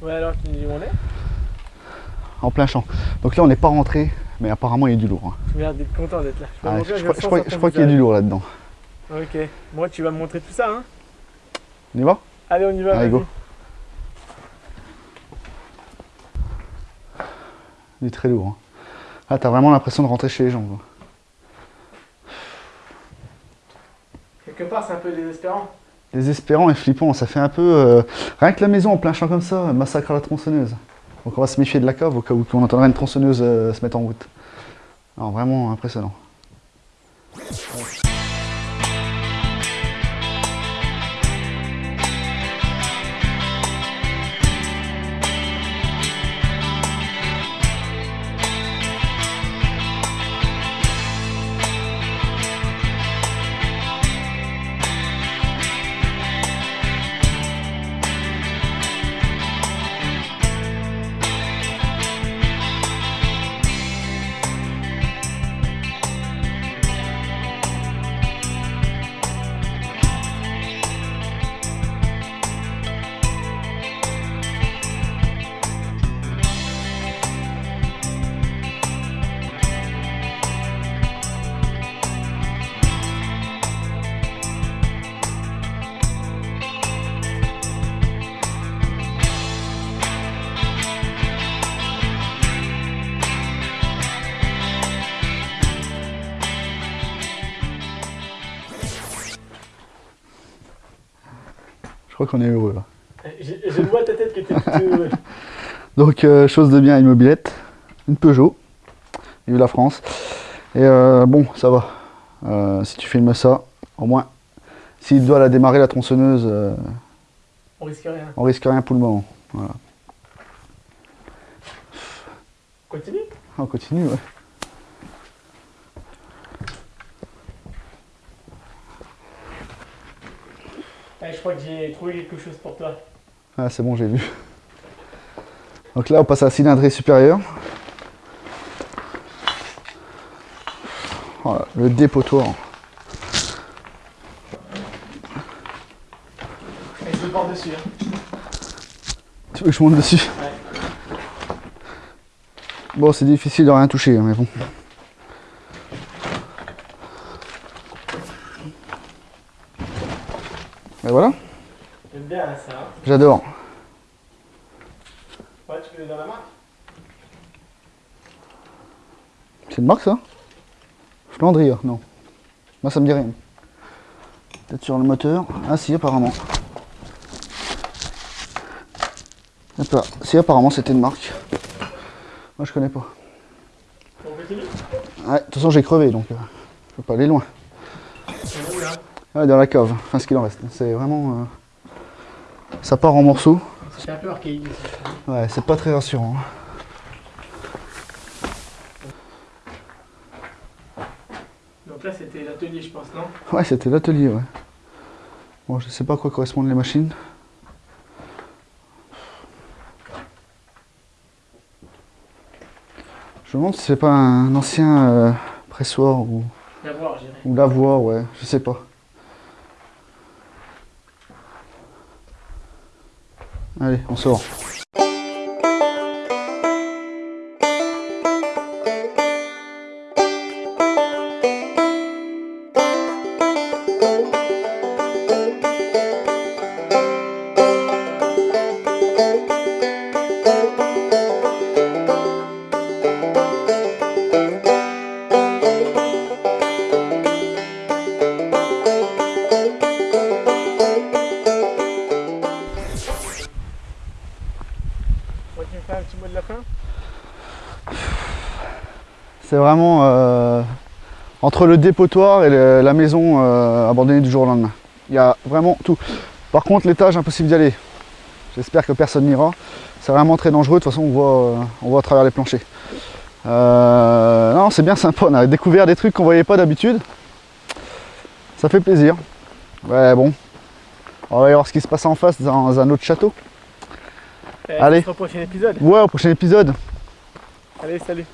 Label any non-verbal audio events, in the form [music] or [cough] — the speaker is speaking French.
Ouais, alors tu me dis où on est En plein champ. Donc là, on n'est pas rentré, mais apparemment, il y a du lourd. hein. D'être content d'être là. Je, Ah, je, je crois- je qu'il y a du lourd là-dedans. Ok. Moi, tu vas me montrer tout ça, hein On y va? Allez, on y va. Allez, go. Il est très lourd. hein. Ah, t'as vraiment l'impression de rentrer chez les gens. quoi. Quelque part, c'est un peu désespérant. Désespérant et flippant, ça fait un peu... euh, Rien que la maison en plein champ comme ça, massacre à la tronçonneuse. Donc on va se méfier de la cave au cas où on entendrait une tronçonneuse euh, se mettre en route. Alors vraiment impressionnant. Crois qu'on est heureux là. J'ai- Je vois ta tête que t'es plutôt heureux. [laughs] Donc, euh, chose de bien, une mobilette, une Peugeot, vive la France. Et euh, bon, ça va. Euh, si tu filmes ça, au moins, s'il doit la démarrer la tronçonneuse, euh, On risque rien. on risque rien pour le moment. Continue. On continue, ouais. Crois que j'ai trouvé quelque chose pour toi. Ah, c'est bon, j'ai vu. Donc là, on passe à la cylindrée supérieure. Voilà, le dépotoir. Et je le porte dessus. hein. Tu veux que je monte dessus? Ouais. Bon, c'est difficile de rien toucher, hein, mais bon. Et voilà, J'aime bien ça. j'adore. Ouais, tu peux dans la main C'est une marque ça? Flandria, non. Moi ça me dit rien. Peut-être sur le moteur. Ah si, apparemment. Si, apparemment c'était une marque. Moi je connais pas. Ouais, de toute façon j'ai crevé donc euh, je peux pas aller loin. Où là Ouais, dans la cave, enfin ce qu'il en reste. C'est vraiment. euh, Ça part en morceaux. C'est un peu archaïque. Ouais, c'est pas très rassurant. hein. Donc là, c'était l'atelier, je pense, non? Ouais, c'était l'atelier, ouais. Bon, je sais pas à quoi correspondent les machines. Je me demande si c'est pas un ancien euh, pressoir ou, Viens voir, j'irai. ou lavoir, ouais, je sais pas. Allez, on sort. C'est vraiment euh, entre le dépotoir et la maison euh, abandonnée du jour au lendemain. Il y a vraiment tout. Par contre, l'étage, impossible d'y aller. J'espère que personne n'ira. C'est vraiment très dangereux. De toute façon, on voit, euh, on voit à travers les planchers. Non, c'est bien sympa. On a découvert des trucs qu'on voyait pas d'habitude. Ça fait plaisir. Ouais, bon. On va voir ce qui se passe en face dans un autre château. Allez. Au prochain épisode. Ouais, au prochain épisode. Allez, salut.